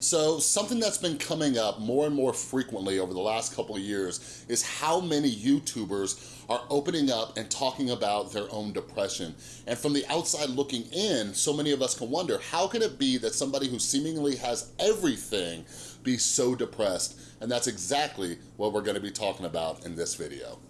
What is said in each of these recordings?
So something that's been coming up more and more frequently over the last couple of years is how many YouTubers are opening up and talking about their own depression. And from the outside looking in, so many of us can wonder, how can it be that somebody who seemingly has everything be so depressed? And that's exactly what we're gonna be talking about in this video.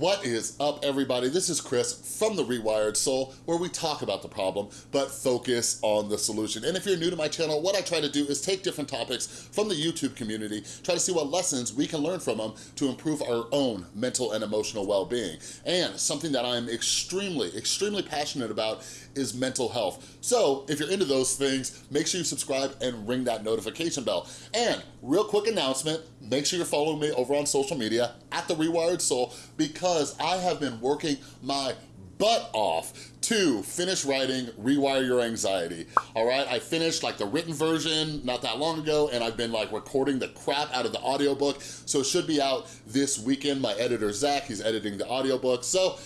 What is up, everybody? This is Chris from The Rewired Soul, where we talk about the problem, but focus on the solution. And if you're new to my channel, what I try to do is take different topics from the YouTube community, try to see what lessons we can learn from them to improve our own mental and emotional well-being. And something that I'm extremely, extremely passionate about is mental health. So if you're into those things, make sure you subscribe and ring that notification bell. And real quick announcement, make sure you're following me over on social media at The Rewired Soul because I have been working my butt off to finish writing Rewire Your Anxiety, all right? I finished like the written version not that long ago and I've been like recording the crap out of the audiobook, so it should be out this weekend. My editor, Zach, he's editing the audiobook, so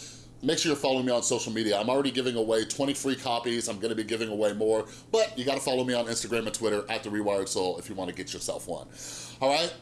make sure you're following me on social media. I'm already giving away 20 free copies. I'm gonna be giving away more, but you gotta follow me on Instagram and Twitter at The Rewired Soul if you wanna get yourself one, all right?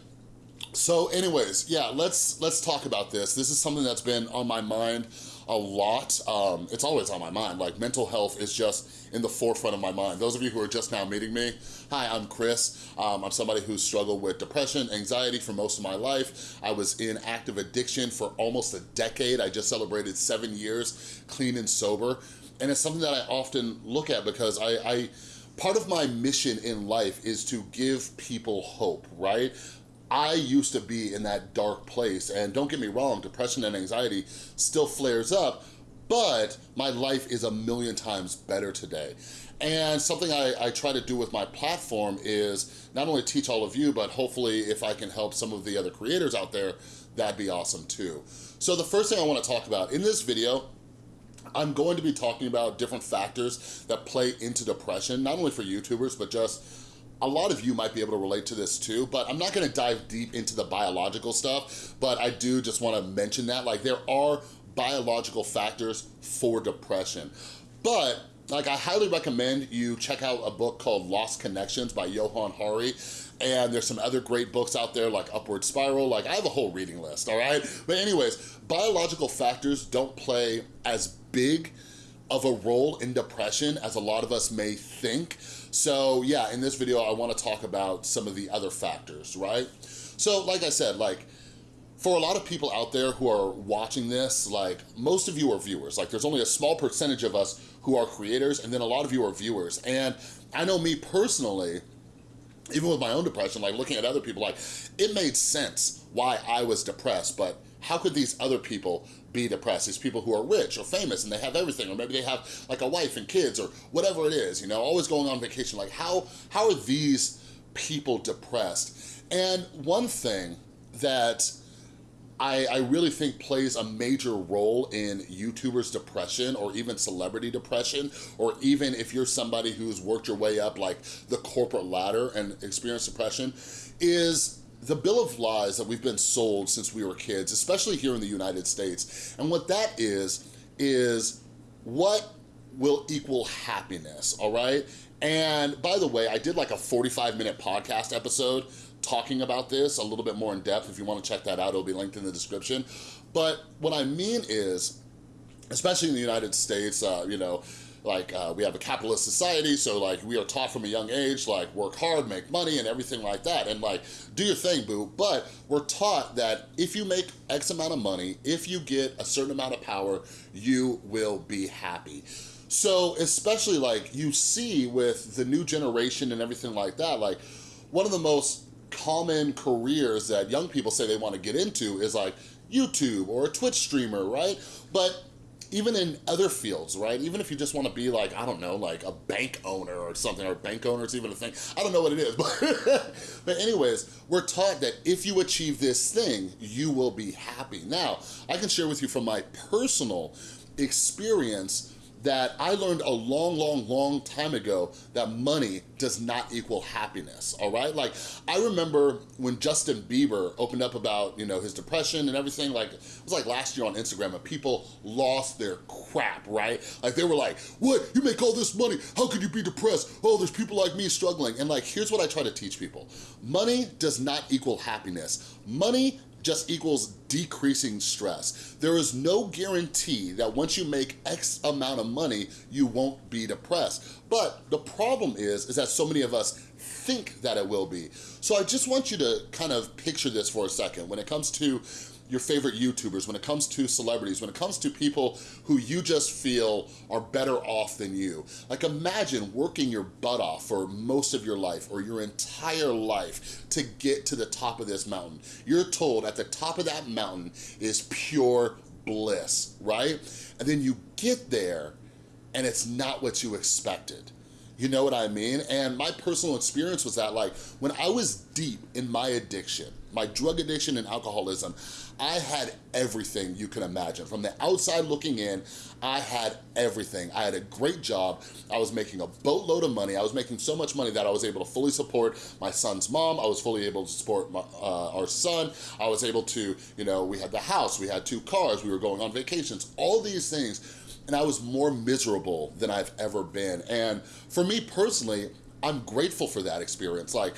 So anyways, yeah, let's let's talk about this. This is something that's been on my mind a lot. Um, it's always on my mind. Like mental health is just in the forefront of my mind. Those of you who are just now meeting me, hi, I'm Chris. Um, I'm somebody who's struggled with depression, anxiety for most of my life. I was in active addiction for almost a decade. I just celebrated seven years clean and sober. And it's something that I often look at because I, I part of my mission in life is to give people hope, right? I used to be in that dark place and don't get me wrong, depression and anxiety still flares up, but my life is a million times better today. And something I, I, try to do with my platform is not only teach all of you, but hopefully if I can help some of the other creators out there, that'd be awesome too. So the first thing I wanna talk about in this video, I'm going to be talking about different factors that play into depression, not only for YouTubers, but just a lot of you might be able to relate to this too, but I'm not gonna dive deep into the biological stuff, but I do just wanna mention that, like there are biological factors for depression. But like I highly recommend you check out a book called Lost Connections by Johann Hari. And there's some other great books out there like Upward Spiral, like I have a whole reading list, all right? But anyways, biological factors don't play as big of a role in depression as a lot of us may think. So yeah, in this video, I wanna talk about some of the other factors, right? So like I said, like, for a lot of people out there who are watching this, like most of you are viewers. Like there's only a small percentage of us who are creators and then a lot of you are viewers. And I know me personally, even with my own depression, like looking at other people, like it made sense why I was depressed, but how could these other people be depressed? These people who are rich or famous and they have everything, or maybe they have like a wife and kids or whatever it is, you know, always going on vacation. Like how, how are these people depressed? And one thing that I, I, really think plays a major role in YouTubers' depression or even celebrity depression, or even if you're somebody who's worked your way up like the corporate ladder and experienced depression, is the bill of lies that we've been sold since we were kids, especially here in the United States. And what that is, is what will equal happiness, all right? And by the way, I did like a 45 minute podcast episode talking about this a little bit more in depth. If you wanna check that out, it'll be linked in the description. But what I mean is, especially in the United States, uh, you know, like uh, we have a capitalist society, so like we are taught from a young age, like work hard, make money and everything like that. And like, do your thing, boo. But we're taught that if you make X amount of money, if you get a certain amount of power, you will be happy. So especially like you see with the new generation and everything like that, like one of the most common careers that young people say they want to get into is like YouTube or a Twitch streamer, right? But even in other fields, right? Even if you just want to be like, I don't know, like a bank owner or something, or bank owner is even a thing. I don't know what it is, but, but anyways, we're taught that if you achieve this thing, you will be happy. Now, I can share with you from my personal experience that I learned a long, long, long time ago that money does not equal happiness, all right? Like, I remember when Justin Bieber opened up about, you know, his depression and everything, like, it was like last year on Instagram and people lost their crap, right? Like, they were like, what, you make all this money, how could you be depressed? Oh, there's people like me struggling. And like, here's what I try to teach people. Money does not equal happiness. Money just equals decreasing stress. There is no guarantee that once you make X amount of money, you won't be depressed. But the problem is, is that so many of us think that it will be. So I just want you to kind of picture this for a second. When it comes to your favorite YouTubers, when it comes to celebrities, when it comes to people who you just feel are better off than you. Like imagine working your butt off for most of your life or your entire life to get to the top of this mountain. You're told at the top of that mountain is pure bliss, right? And then you get there and it's not what you expected. You know what I mean? And my personal experience was that like when I was deep in my addiction, my drug addiction and alcoholism, I had everything you can imagine. From the outside looking in, I had everything. I had a great job. I was making a boatload of money. I was making so much money that I was able to fully support my son's mom. I was fully able to support my, uh, our son. I was able to, you know, we had the house, we had two cars, we were going on vacations, all these things. And I was more miserable than I've ever been. And for me personally, I'm grateful for that experience. Like,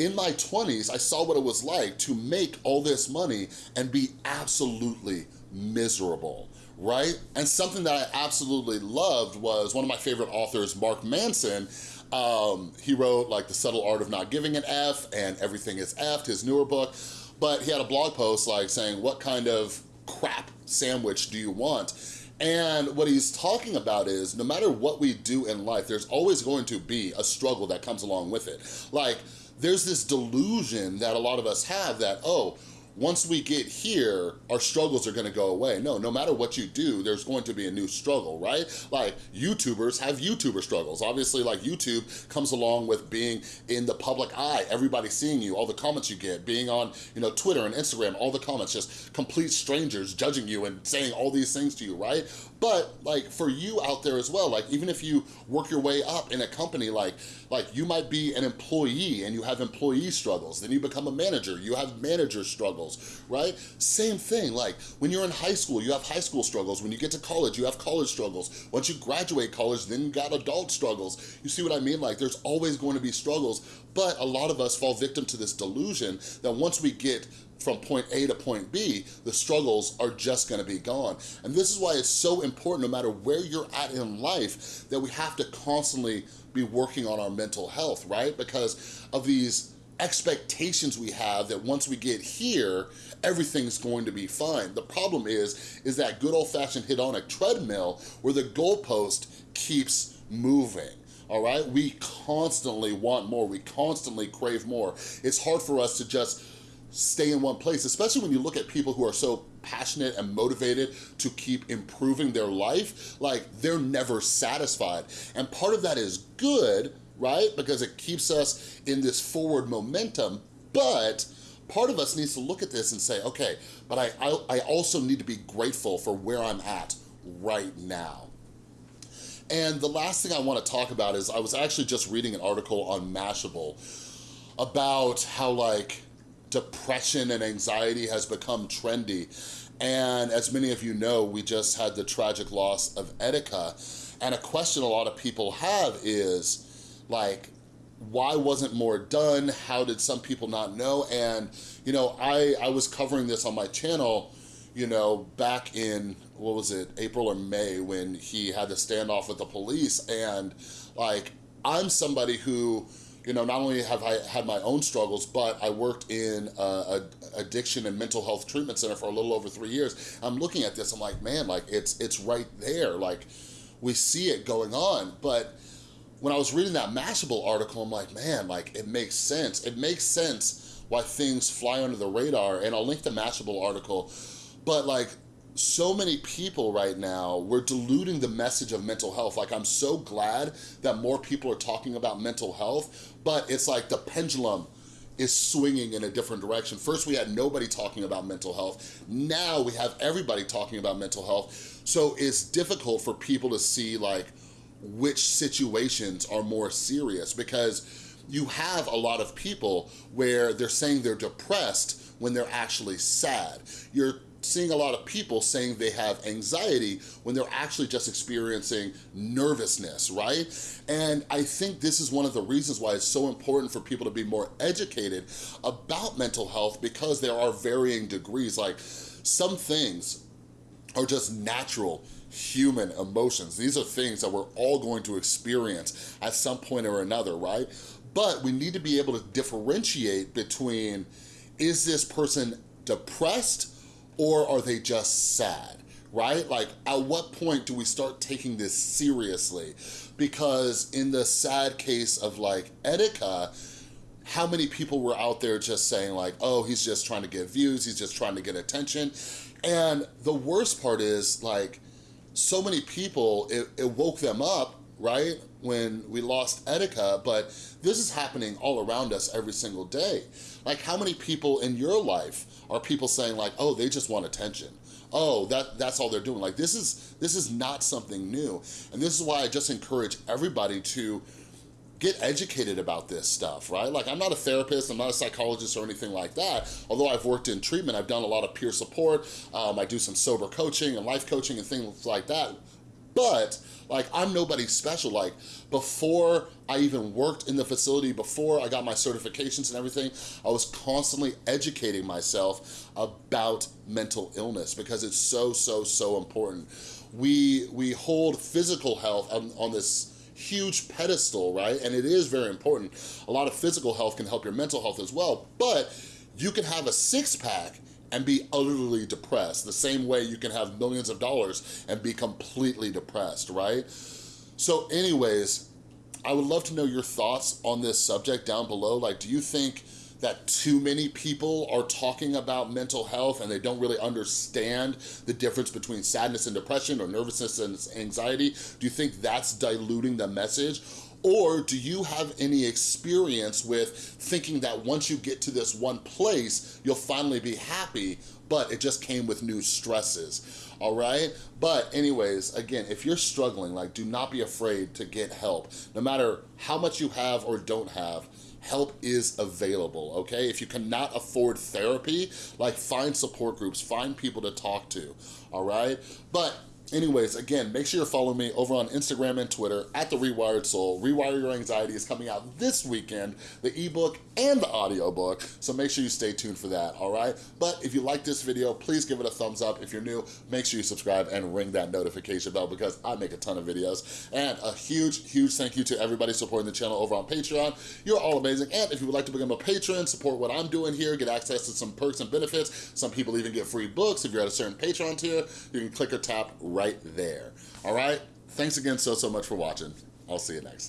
in my 20s, I saw what it was like to make all this money and be absolutely miserable, right? And something that I absolutely loved was one of my favorite authors, Mark Manson, um, he wrote like The Subtle Art of Not Giving an F and Everything is F, his newer book, but he had a blog post like saying, what kind of crap sandwich do you want? And what he's talking about is no matter what we do in life, there's always going to be a struggle that comes along with it. Like, there's this delusion that a lot of us have that, oh, once we get here, our struggles are gonna go away. No, no matter what you do, there's going to be a new struggle, right? Like YouTubers have YouTuber struggles. Obviously, like YouTube comes along with being in the public eye, everybody seeing you, all the comments you get, being on you know Twitter and Instagram, all the comments, just complete strangers judging you and saying all these things to you, right? But like for you out there as well, like even if you work your way up in a company, like, like you might be an employee and you have employee struggles, then you become a manager, you have manager struggles, right? Same thing, like when you're in high school, you have high school struggles. When you get to college, you have college struggles. Once you graduate college, then you got adult struggles. You see what I mean? Like there's always going to be struggles, but a lot of us fall victim to this delusion that once we get from point A to point B, the struggles are just gonna be gone. And this is why it's so important, no matter where you're at in life, that we have to constantly be working on our mental health, right? Because of these expectations we have that once we get here, everything's going to be fine. The problem is, is that good old-fashioned hedonic treadmill where the goalpost keeps moving all right? We constantly want more, we constantly crave more. It's hard for us to just stay in one place, especially when you look at people who are so passionate and motivated to keep improving their life, like they're never satisfied. And part of that is good, right? Because it keeps us in this forward momentum, but part of us needs to look at this and say, okay, but I, I, I also need to be grateful for where I'm at right now. And the last thing I wanna talk about is I was actually just reading an article on Mashable about how like depression and anxiety has become trendy. And as many of you know, we just had the tragic loss of Etika. And a question a lot of people have is like, why wasn't more done? How did some people not know? And, you know, I, I was covering this on my channel, you know, back in, what was it, April or May when he had the standoff with the police. And like, I'm somebody who, you know, not only have I had my own struggles, but I worked in a, addiction and mental health treatment center for a little over three years. I'm looking at this, I'm like, man, like it's it's right there. Like we see it going on. But when I was reading that Mashable article, I'm like, man, like it makes sense. It makes sense why things fly under the radar. And I'll link the Mashable article. But like so many people right now, we're diluting the message of mental health. Like I'm so glad that more people are talking about mental health, but it's like the pendulum is swinging in a different direction. First, we had nobody talking about mental health. Now we have everybody talking about mental health. So it's difficult for people to see like which situations are more serious because you have a lot of people where they're saying they're depressed when they're actually sad. You're seeing a lot of people saying they have anxiety when they're actually just experiencing nervousness, right? And I think this is one of the reasons why it's so important for people to be more educated about mental health because there are varying degrees. Like some things are just natural human emotions. These are things that we're all going to experience at some point or another, right? But we need to be able to differentiate between, is this person depressed or are they just sad? right? Like, at what point do we start taking this seriously? Because in the sad case of like Etika, how many people were out there just saying like, oh, he's just trying to get views, he's just trying to get attention. And the worst part is like, so many people, it, it woke them up, right? When we lost Etika, but this is happening all around us every single day. Like how many people in your life are people saying like, oh, they just want attention. Oh, that, that's all they're doing. Like this is, this is not something new. And this is why I just encourage everybody to get educated about this stuff, right? Like I'm not a therapist, I'm not a psychologist or anything like that. Although I've worked in treatment, I've done a lot of peer support. Um, I do some sober coaching and life coaching and things like that. But like I'm nobody special. Like before I even worked in the facility, before I got my certifications and everything, I was constantly educating myself about mental illness because it's so, so, so important. We, we hold physical health on, on this huge pedestal, right? And it is very important. A lot of physical health can help your mental health as well, but you can have a six pack and be utterly depressed, the same way you can have millions of dollars and be completely depressed, right? So anyways, I would love to know your thoughts on this subject down below. Like, do you think that too many people are talking about mental health and they don't really understand the difference between sadness and depression or nervousness and anxiety? Do you think that's diluting the message? Or do you have any experience with thinking that once you get to this one place, you'll finally be happy, but it just came with new stresses, all right? But anyways, again, if you're struggling, like do not be afraid to get help. No matter how much you have or don't have, help is available, okay? If you cannot afford therapy, like find support groups, find people to talk to, all right? But Anyways, again, make sure you're following me over on Instagram and Twitter at The Rewired Soul. Rewire Your Anxiety is coming out this weekend, the ebook and the audiobook, so make sure you stay tuned for that, all right? But if you like this video, please give it a thumbs up. If you're new, make sure you subscribe and ring that notification bell because I make a ton of videos. And a huge, huge thank you to everybody supporting the channel over on Patreon. You're all amazing. And if you would like to become a patron, support what I'm doing here, get access to some perks and benefits, some people even get free books. If you're at a certain Patreon tier, you can click or tap right right there. All right? Thanks again so, so much for watching. I'll see you next time.